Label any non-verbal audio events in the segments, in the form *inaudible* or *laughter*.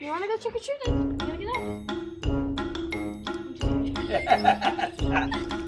you wanna go trick or treating? You wanna get up? *laughs*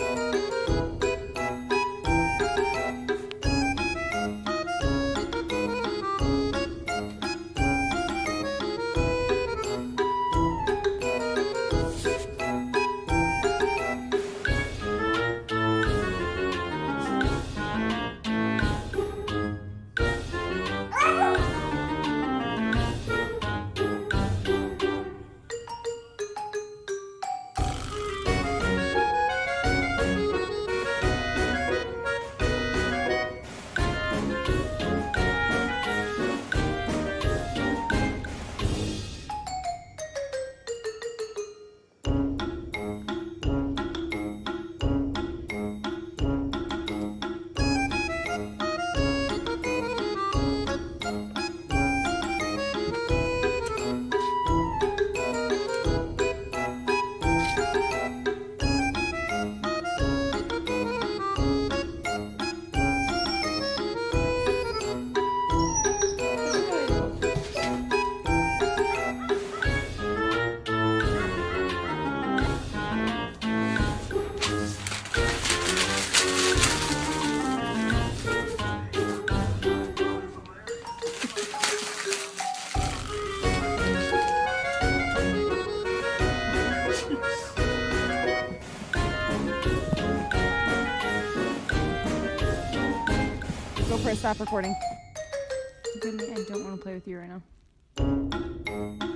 stop recording. I don't want to play with you right now.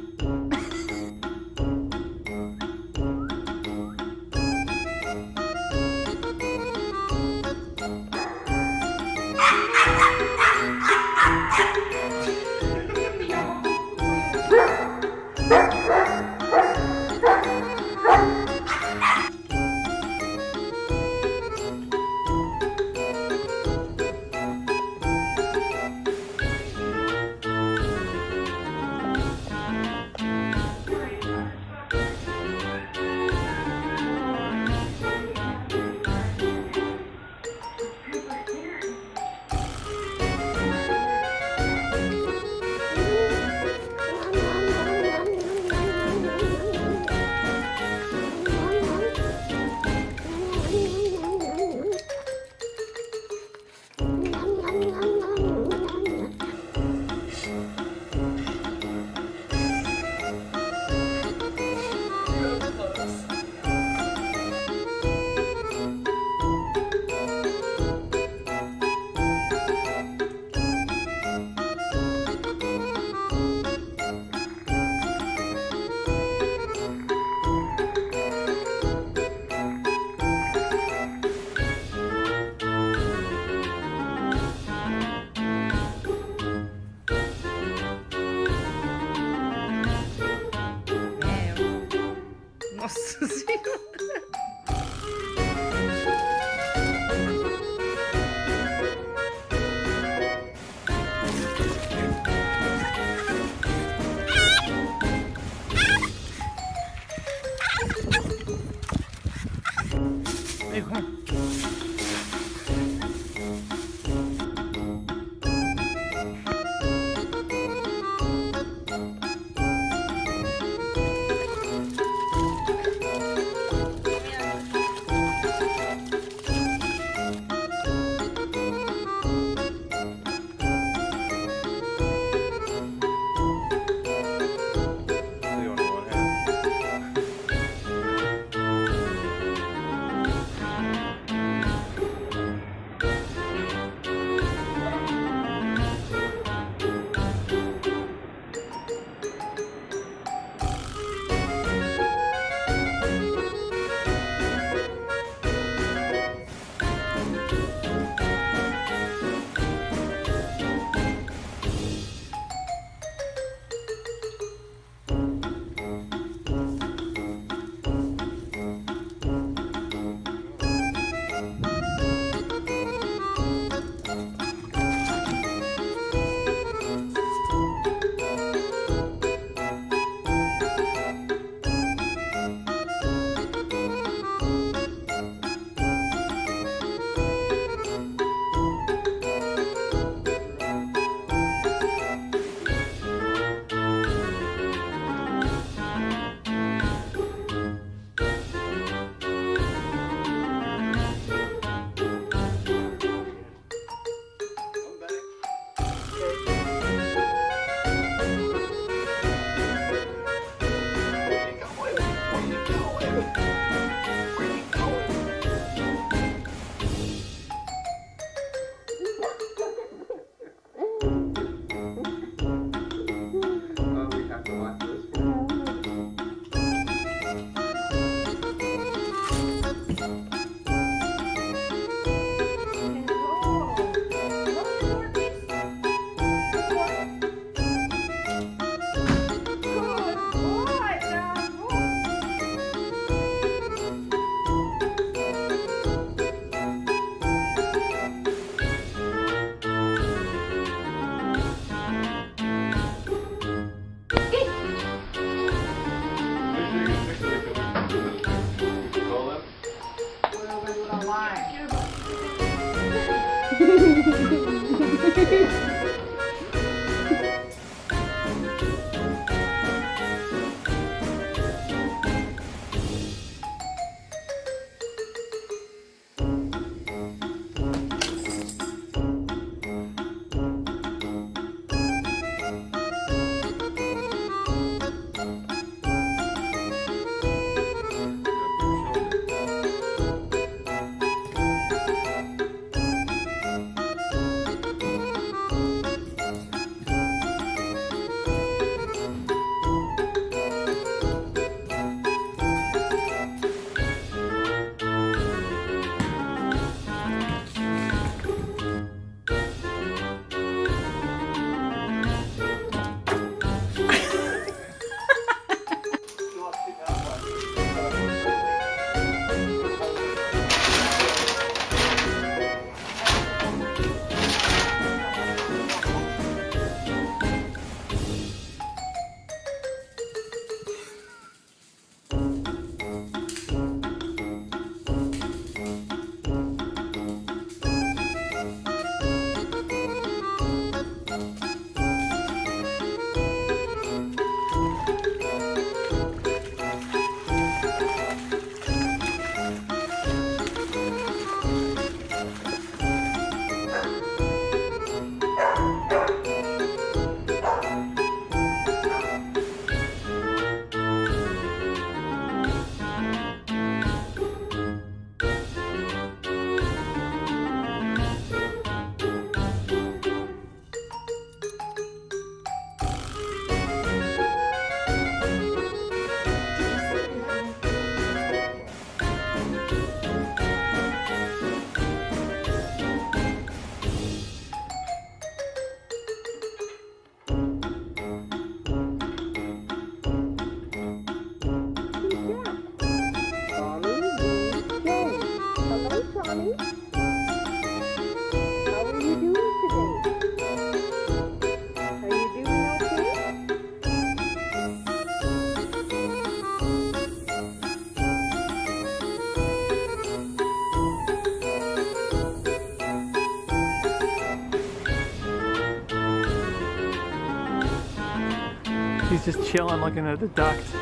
Chilling looking at the ducks.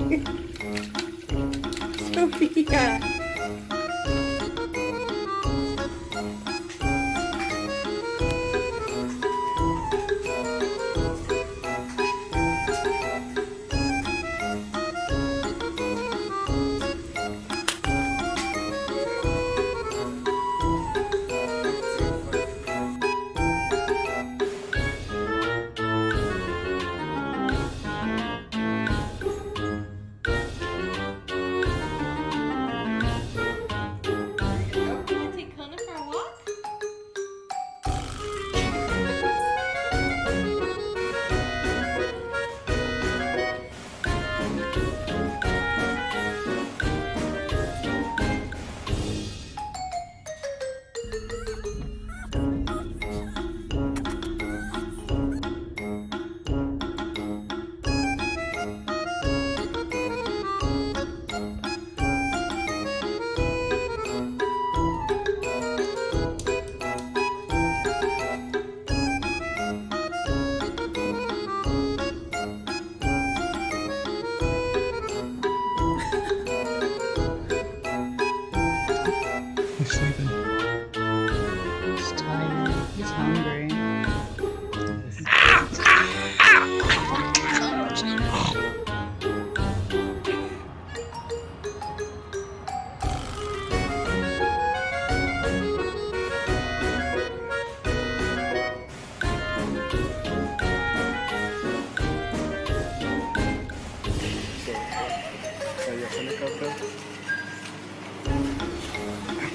ソフィア。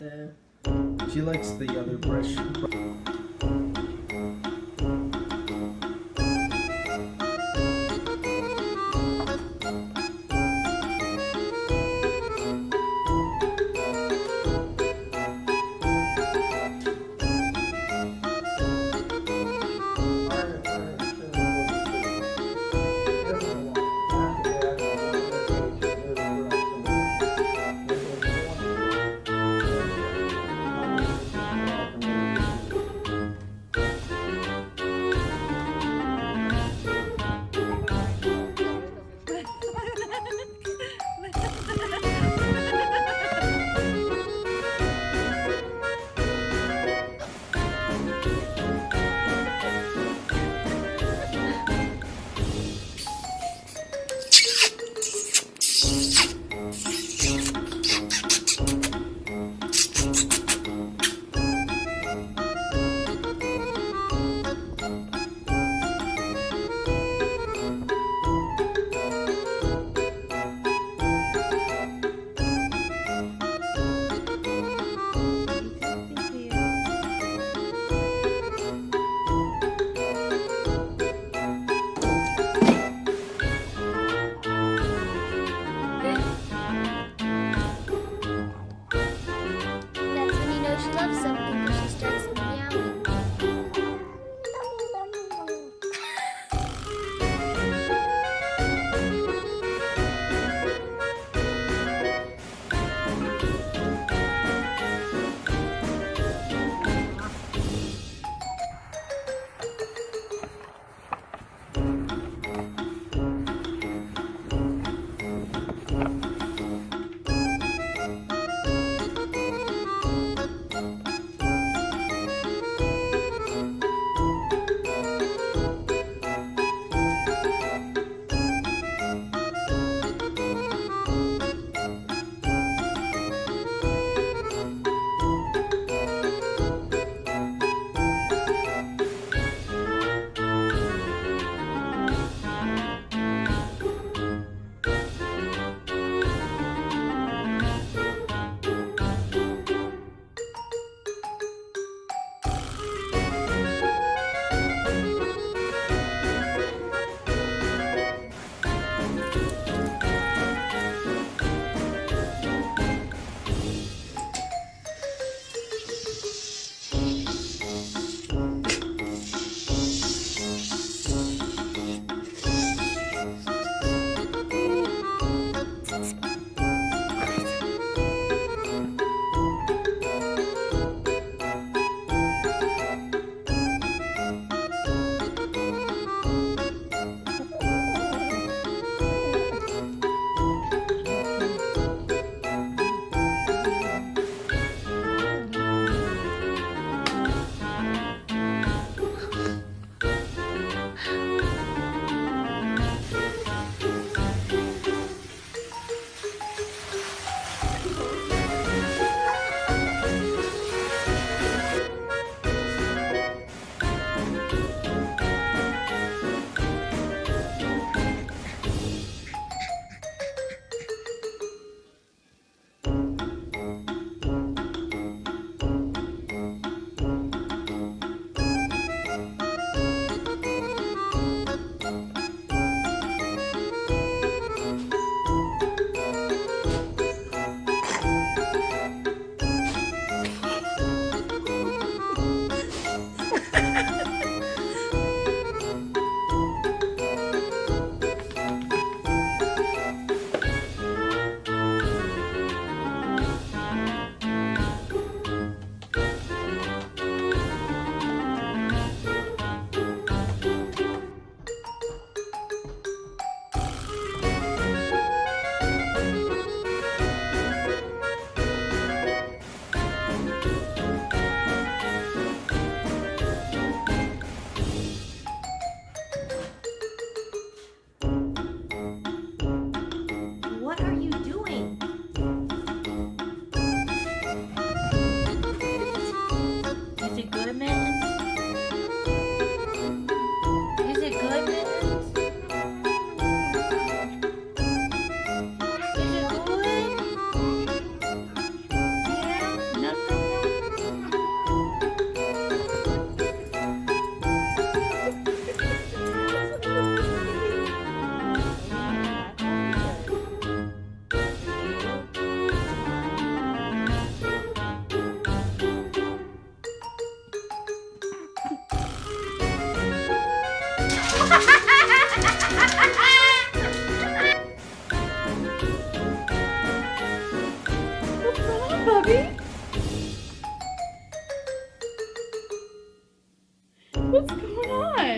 the. She likes the other brush.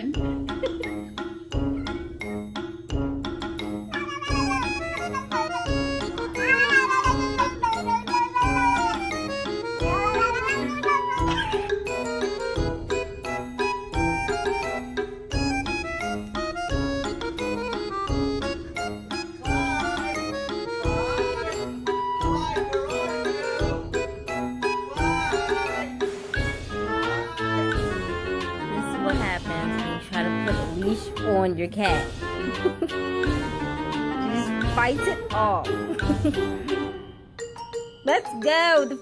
mình *laughs* Let's go. The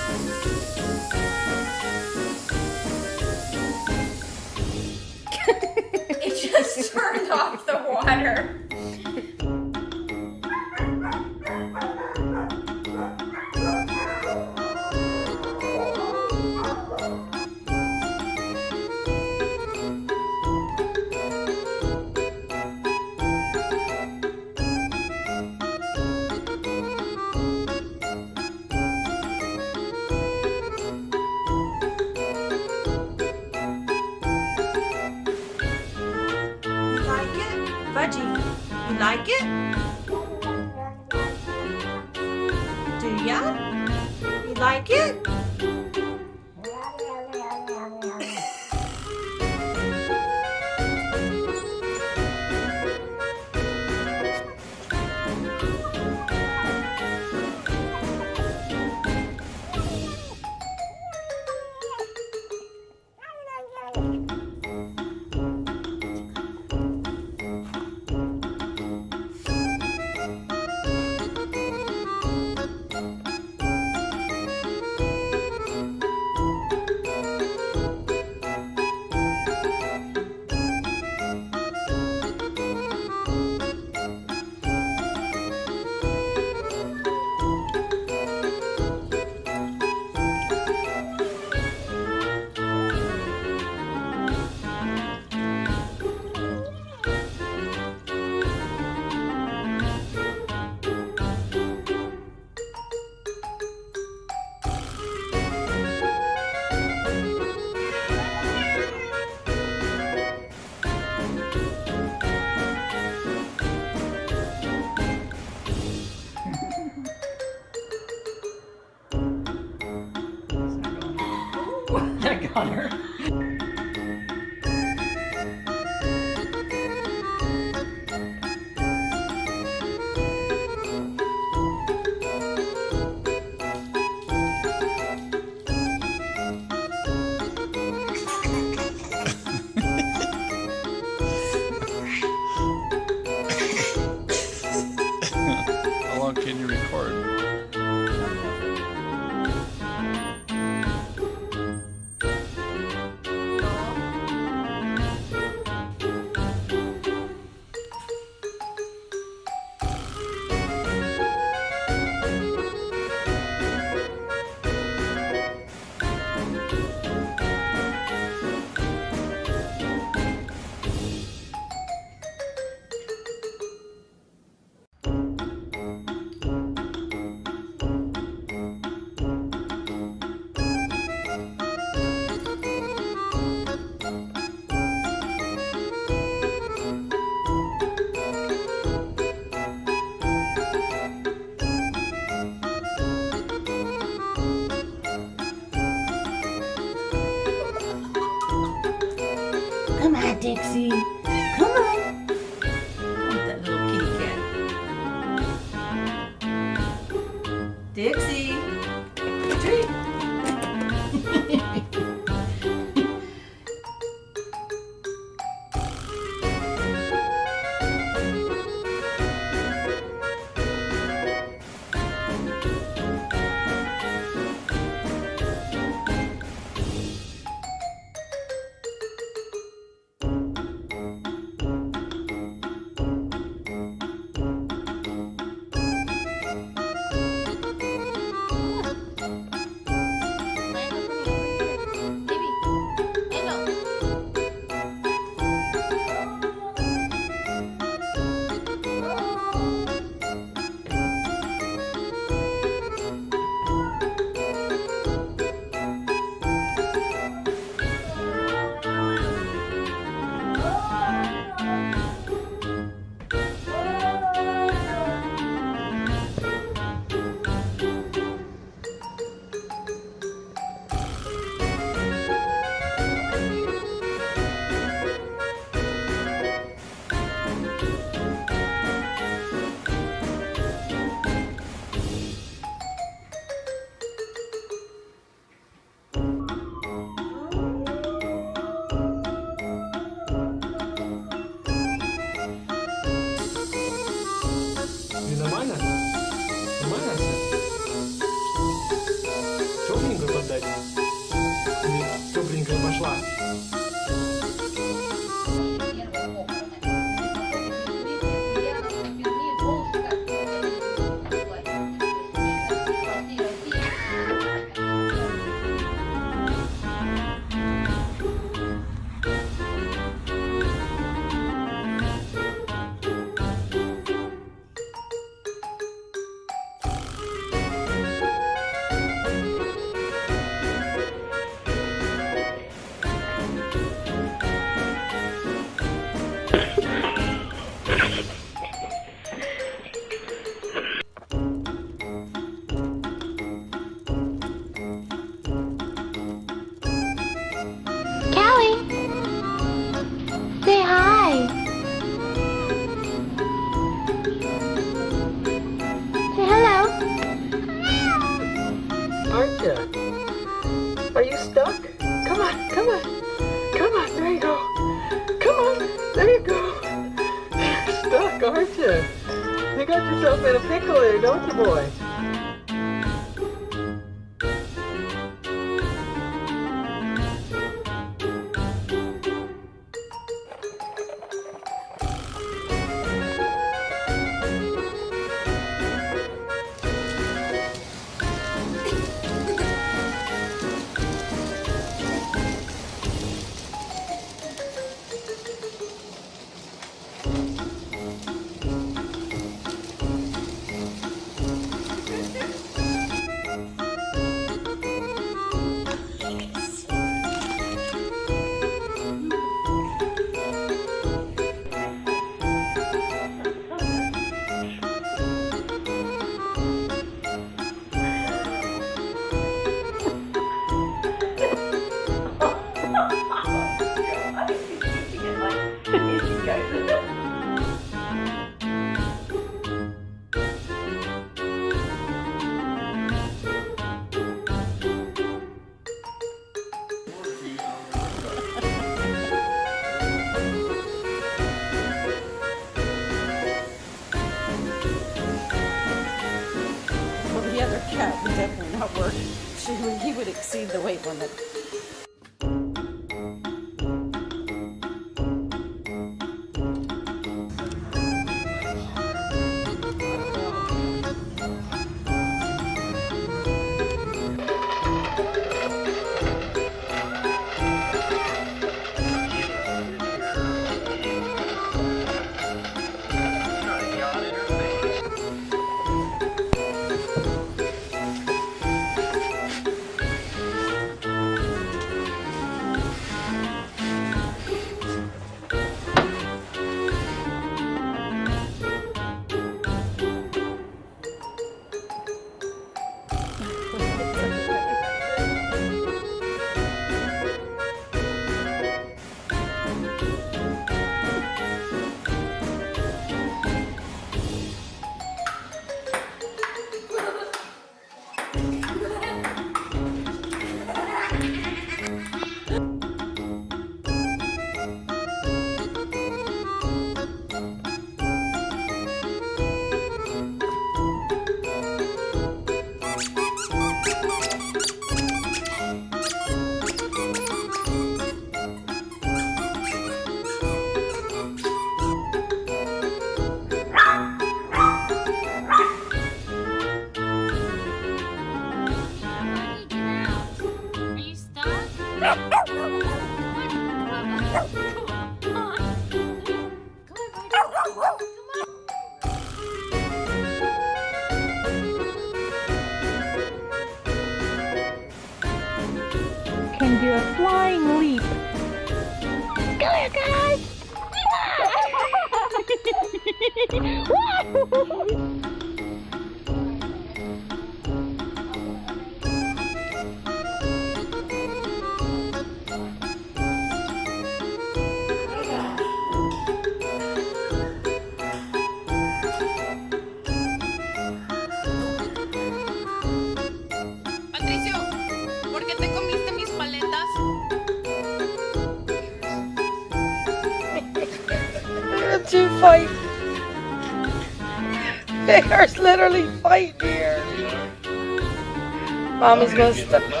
Mommy's gonna stop.